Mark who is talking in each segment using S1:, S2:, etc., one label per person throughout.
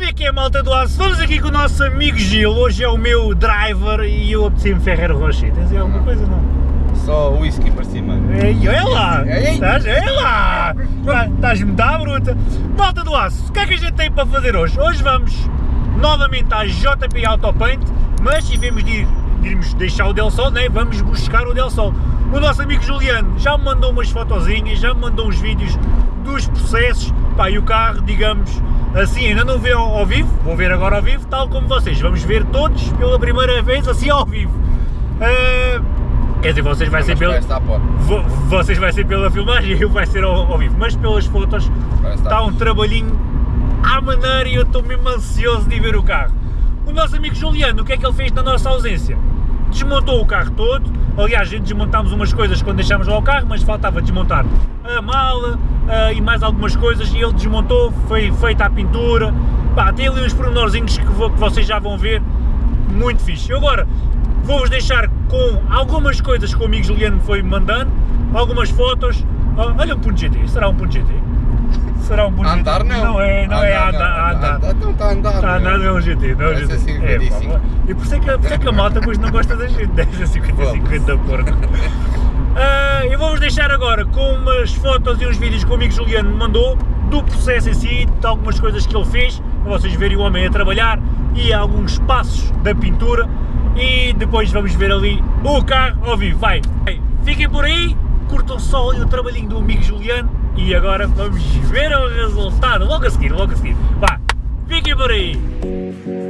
S1: Como é que é, malta do aço? Estamos aqui com o nosso amigo Gil, hoje é o meu driver e eu apeteci-me Ferreiro Rocher. Tens alguma coisa, não?
S2: Só whisky para cima.
S1: Ei, olha lá!
S2: Ei.
S1: Estás, olha lá! Tá- Estás muito à bruta! Malta do aço, o que é que a gente tem para fazer hoje? Hoje vamos novamente à JP Autopaint, mas em vez de ir, irmos deixar o Del Sol, né, vamos buscar o Del Sol. O nosso amigo Juliano já me mandou umas fotozinhas, já me mandou uns vídeos dos processos, pá, e o carro, digamos assim, ainda não vê ao, ao vivo, vou ver agora ao vivo, tal como vocês, vamos ver todos pela primeira vez assim ao vivo. Ah, quer dizer, vocês vai ser
S2: Mas
S1: pelo...
S2: parece que está a pôr.
S1: Vo- Vocês vai ser pela filmagem e eu vai ser ao, ao vivo, mas pelas fotos está um trabalhinho à maneira e eu estou mesmo ansioso de ver o carro. O nosso amigo Juliano, o que é que ele fez na nossa ausência? Desmontou o carro todo, aliás, desmontámos umas coisas quando deixámos lá o carro, mas faltava desmontar a mala ah, e mais algumas coisas e ele desmontou, foi feita a pintura, pá, tem ali uns pormenorzinhos que, vo- que vocês já vão ver, muito fixe. Eu agora vou-vos deixar com algumas coisas que o amigo Juliano foi mandando, algumas fotos. Ah, olha um ponto GT, será um ponto GT? Será um ponto
S2: A andar não.
S1: Não é, não
S2: A
S1: é a
S2: andar,
S1: andar. a andar.
S2: Então está a andar.
S1: Está a andar, não é um GT, não é um GT.
S2: 55.
S1: É, pá, e por isso é que, por isso é que a malta depois não gosta da gente, deve ser 50
S2: Vamos.
S1: 50 porco. Ah, eu vou-vos deixar agora com umas fotos e uns vídeos que o amigo Juliano me mandou do processo em si, de algumas coisas que ele fez, para vocês verem o homem a trabalhar e alguns passos da pintura e depois vamos ver ali o carro ao vivo. Vai, fiquem por aí, curtam só o trabalhinho do amigo Juliano e agora vamos ver o resultado, logo a seguir, logo a seguir. Vá, fiquem por aí.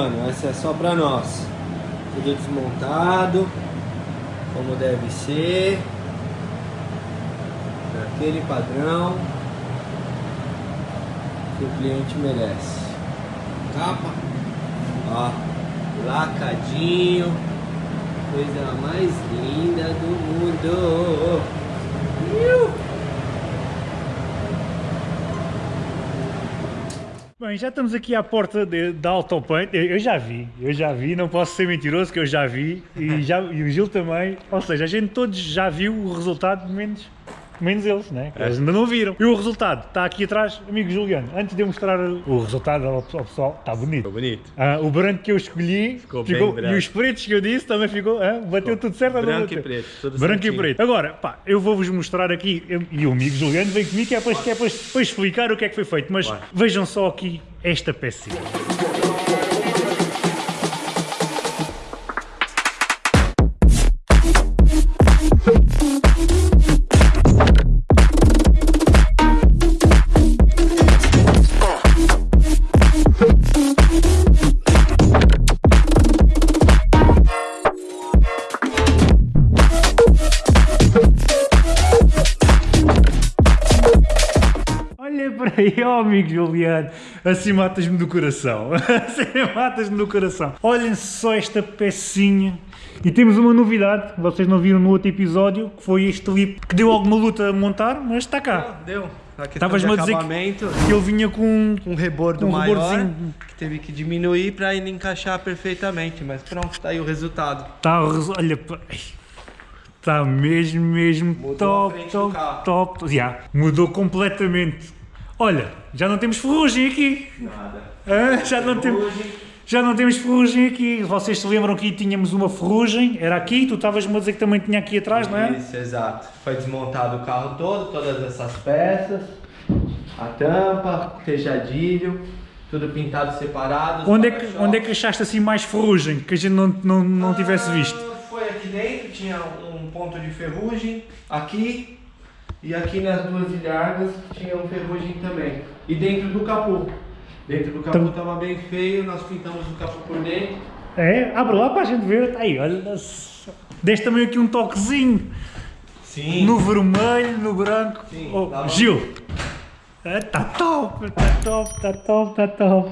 S3: Mano, essa é só pra nós. Tudo desmontado, como deve ser. Naquele padrão que o cliente merece. Capa, ó, lacadinho, coisa mais linda do mundo. Iu!
S1: Bem, já estamos aqui à porta de- da Autopaint. Eu, eu já vi, eu já vi, não posso ser mentiroso que eu já vi e, já, e o Gil também. Ou seja, a gente todos já viu o resultado, menos, menos eles, né? Eles ainda não viram. E o resultado está aqui atrás, amigo Juliano. Antes de eu mostrar o resultado ao, pessoal, está bonito.
S3: Ficou bonito.
S1: Ah, o branco que eu escolhi
S3: Ficou bem branco.
S1: e os pretos que eu disse também ficou, ah, bateu tudo certo ou não
S3: Branco e preto, tudo
S1: Branco
S3: certinho.
S1: e preto. Agora, pá, eu vou-vos mostrar aqui, eu- e o amigo Juliano vem comigo que é para, que é para, para explicar o que é que foi feito, mas
S3: Vai.
S1: vejam só aqui esta peça. Ó amigo Juliano, assim matas-me do coração, assim matas-me do coração. Olhem só esta pecinha. E temos uma novidade, que vocês não viram no outro episódio, que foi este lip que deu alguma luta a montar, mas está cá.
S3: Deu. A questão
S1: Estavas-me a dizer que- Que ele vinha com
S3: um rebordo
S1: um
S3: maior,
S1: rebordozinho.
S3: que teve que diminuir para ele encaixar perfeitamente, mas pronto, tá aí o resultado.
S1: Tá, olha, está mesmo, mesmo
S3: Mudou
S1: top, top, top. Já, mudou completamente. Olha, já não temos ferrugem aqui.
S3: Nada.
S1: Hã? já não temos. Já não temos ferrugem aqui. Vocês se lembram que tínhamos uma ferrugem? Era aqui, tu estavas-me a dizer que também tinha aqui atrás, não é?
S3: Isso, exato. Foi desmontado o carro todo, todas essas peças, a tampa, o tejadilho, tudo pintado separado.
S1: Onde é, que, onde é que achaste assim mais ferrugem que a gente não, não, não tivesse
S3: Ah,
S1: visto?
S3: Foi aqui dentro, tinha um ponto de ferrugem, aqui, e aqui nas duas ilhargas tinha um ferrugem também. E dentro do capô. Dentro do capô
S1: Então-
S3: estava bem feio, nós pintamos o capô por dentro.
S1: É, abre lá para a gente ver. Aí, olha. se- Deste também aqui um toquezinho.
S3: Sim.
S1: No vermelho, no branco.
S3: Sim,
S1: Oh,
S3: dá uma-
S1: Gil! Está top, está top, está top, está top.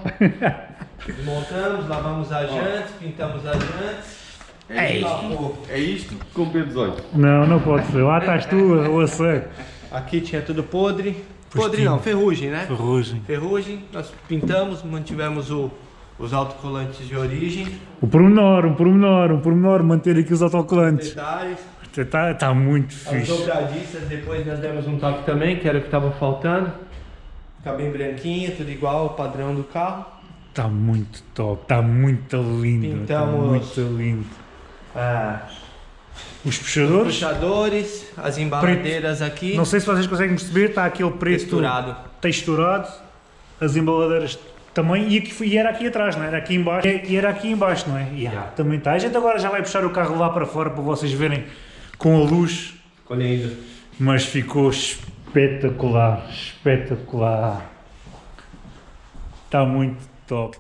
S3: Desmontamos, lavamos as jantes, pintamos as jantes.
S1: Ei.
S3: O capô.
S2: É isto com P18.
S1: Não, não pode ser. Lá estás tu, seca.
S3: Aqui tinha tudo podre. Podre
S1: Postinho.
S3: não, ferrugem, né?
S1: Ferrugem.
S3: Ferrugem, nós pintamos, mantivemos o, os autocolantes de origem,
S1: O pormenor, o pormenor, o pormenor, manter aqui os autocolantes.
S3: detalhes,
S1: Está tá muito
S3: as
S1: fixe.
S3: dobradiças, depois nós demos um toque também, que era o que estava faltando. Fica bem branquinha, tudo igual ao padrão do carro.
S1: Está muito top, está muito lindo.
S3: Pintamos-
S1: muito lindo.
S3: Ah,
S1: Os
S3: os
S1: puxadores,
S3: puxadores, as embaladeiras aqui,
S1: não sei se vocês conseguem perceber, está aquele preto
S3: texturado.
S1: texturado, as embaladeiras também, e, aqui, e era aqui atrás, não é? Era aqui embaixo, e era aqui embaixo, não é? E, ah, também está. A gente agora já vai puxar o carro lá para fora para vocês verem com a luz, mas ficou espetacular, espetacular. Está muito top.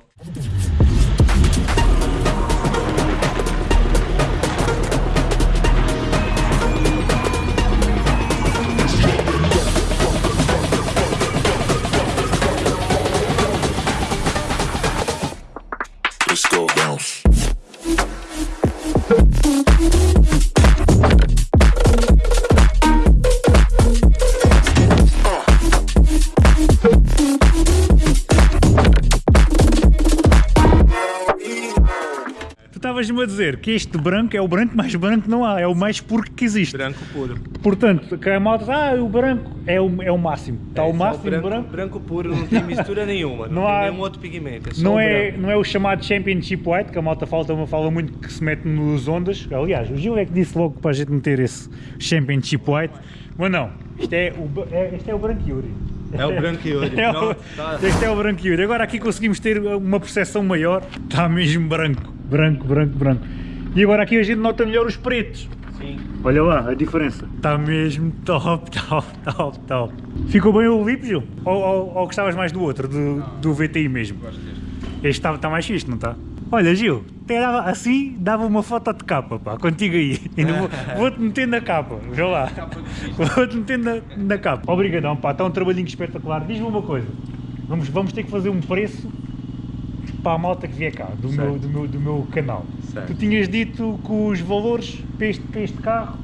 S1: house. Estavas-me a dizer que este branco é o branco mais branco que não há, é o mais puro que existe.
S3: Branco puro.
S1: Portanto, que a malta diz, ah, o branco é o, é o máximo. Está o
S3: é
S1: máximo
S3: branco,
S1: branco.
S3: branco puro, não tem mistura nenhuma, não,
S1: Não há-
S3: nenhum outro pigmento, é
S1: Não
S3: o
S1: é,
S3: branco.
S1: não é o chamado Championship White, que a malta fala, fala muito que se mete nos ondas. Aliás, o Gil é que disse logo para a gente meter esse Championship White. Mas não, isto é o, é, este é o Branco Yuri.
S3: É o Branco Yuri,
S1: É o-
S3: tá.
S1: Este é o Branco Yuri. Agora aqui conseguimos ter uma percepção maior. Está mesmo branco, branco, branco, branco. E agora aqui a gente nota melhor os pretos.
S3: Sim.
S1: Olha lá a diferença. Está mesmo top, top, top, top. Ficou bem o Lip, Gil? Ou, ou, ou gostavas mais do outro, do, do VTI mesmo?
S2: Gosto deste.
S1: Este está tá mais fixe, não está? Olha, Gil, até dava, assim dava uma foto de capa, pá, contigo aí. Ainda vou- Vou-te meter na capa, vê lá. Vou-te meter na, na capa. Obrigadão, pá, está um trabalhinho espetacular. Diz-me uma coisa, vamos, vamos ter que fazer um preço para a malta que vier cá, do, meu, do, meu, do meu canal.
S3: Certo.
S1: Tu tinhas dito que os valores para este, para este carro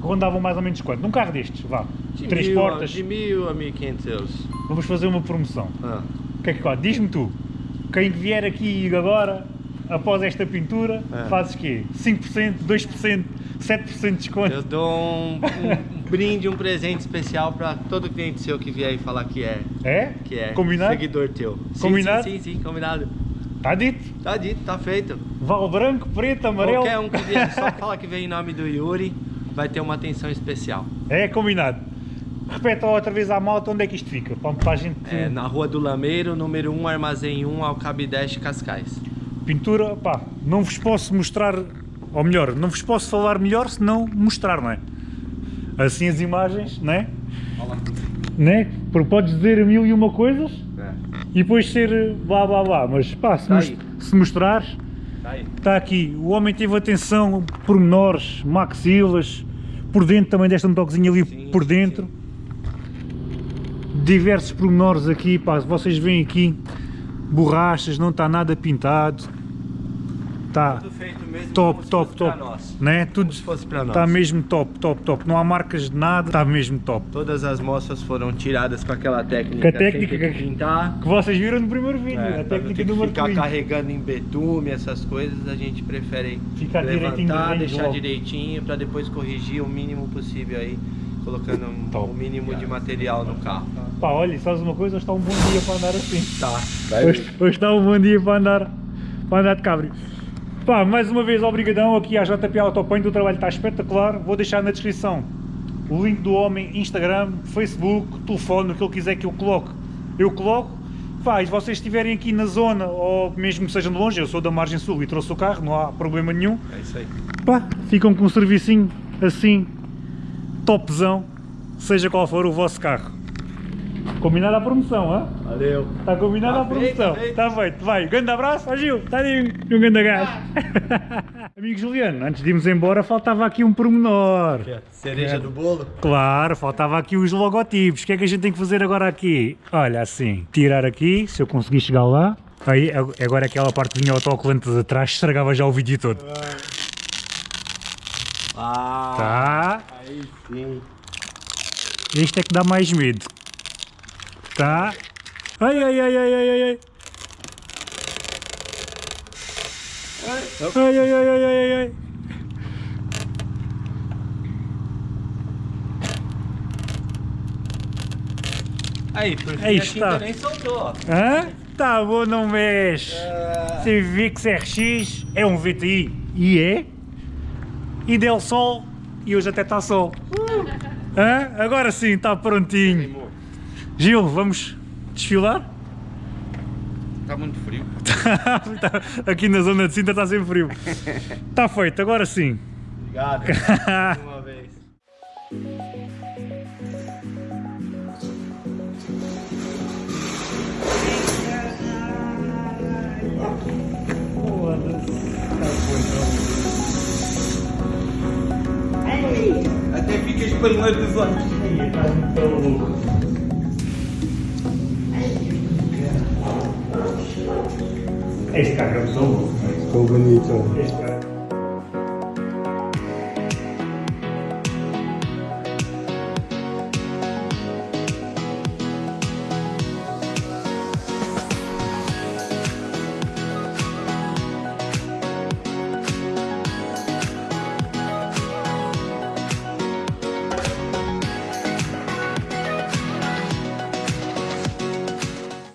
S1: rondavam mais ou menos quanto? Num carro destes, vá,
S3: De
S1: três
S3: mil,
S1: portas,
S3: De mil a 1500 euros.
S1: vamos fazer uma promoção.
S3: Ah,
S1: que é que? Diz-me tu, quem vier aqui agora, após esta pintura,
S3: É.
S1: fazes quê? 5%, 2%, 7% de desconto?
S3: eu dou um, um brinde, um presente especial para todo cliente seu que vier e falar que é,
S1: É?
S3: que é
S1: Combinado?
S3: seguidor teu. Sim,
S1: Combinado?
S3: Sim, sim, sim, combinado.
S1: Está dito?
S3: Tá dito, tá feito.
S1: Val branco, preto, amarelo.
S3: Qualquer um que vier, só fala que vem em nome do Yuri, vai ter uma atenção especial.
S1: É combinado. Repete outra vez à malta onde é que isto fica, para, para a gente...
S3: É na Rua do Lameiro, número 1, Armazém 1, Alcabideste, Cascais.
S1: Pintura, pá, não vos posso mostrar, ou melhor, não vos posso falar melhor se não mostrar, não é? Assim as imagens, não é? Né? Porque podes dizer mil e uma coisas
S2: É.
S1: e depois ser blá blá blá, mas pá, se,
S3: Tá
S1: mos- se mostrares,
S3: Tá
S1: está aqui, o homem teve atenção, pormenores, maxilas, por dentro também desta um toquezinho ali
S3: Sim,
S1: por
S3: sim,
S1: dentro. Diversos pormenores aqui, pá, vocês veem aqui, borrachas, não está nada pintado. Está top, top, top. Né? Tudo está mesmo top, top, top. Não há marcas de nada, está mesmo top.
S3: Todas as moças foram tiradas com aquela técnica,
S1: Com a técnica que-
S3: que pintar.
S1: Que vocês viram no primeiro vídeo,
S3: É,
S1: a técnica do
S3: que ficar carregando em betume, essas coisas, a gente prefere
S1: Ficar direitinho
S3: levantar,
S1: bem
S3: deixar
S1: logo.
S3: direitinho pra depois corrigir o mínimo possível aí, colocando um-
S1: Top.
S3: o mínimo de material no carro.
S1: Pá, olha, sabes uma coisa? Hoje está um bom dia para andar assim.
S3: Tá.
S1: Hoje, hoje está um bom dia para andar, para andar de cabrio. Pá, mais uma vez, obrigadão aqui à JP Autopaint, o trabalho está espetacular. Vou deixar na descrição o link do homem, Instagram, Facebook, telefone, o que ele quiser que eu coloque, eu coloco. Pá, e se vocês estiverem aqui na zona, ou mesmo que sejam de longe, eu sou da margem sul e trouxe o carro, não há problema nenhum.
S2: É isso aí.
S1: Pá, ficam com um servicinho assim, topzão, seja qual for o vosso carro. Combinada a promoção, hã?
S2: Valeu.
S1: Está combinada
S2: Tá
S1: a promoção.
S2: feito,
S1: Está feito. Vai, grande abraço, ó Gil. Está ali um, grande gajo. Amigo Juliano, antes de irmos embora, faltava aqui um pormenor.
S2: Cereja do bolo?
S1: Claro, faltava aqui os logotipos. O que é que a gente tem que fazer agora aqui? Olha, assim, tirar aqui, se eu conseguir chegar lá. Aí, ag- agora aquela parte vinha autocolante de trás, estragava já o vídeo todo.
S2: Ah,
S1: Tá?
S2: aí sim.
S1: Este é que dá mais medo. Tá? Ai, ai, ai, ai, ai, ai, ai. Ai, ai, ai, ai, ai, ai.
S2: Aí, por
S1: Aí está.
S2: nem soltou.
S1: Hã? Tá bom, não mexe.
S2: Ah,
S1: Civic RX é um VTI. E é? E deu sol. E hoje até está sol. Hã? Agora sim, está prontinho. Gil, vamos desfilar?
S2: Está muito frio.
S1: Aqui na zona de Sintra está sempre frio. Está feito, agora sim.
S2: Obrigado. Uma vez. Até fica espalhando os olhos.
S1: Este carro é muito bom.
S2: Ficou bonito.
S1: Este carro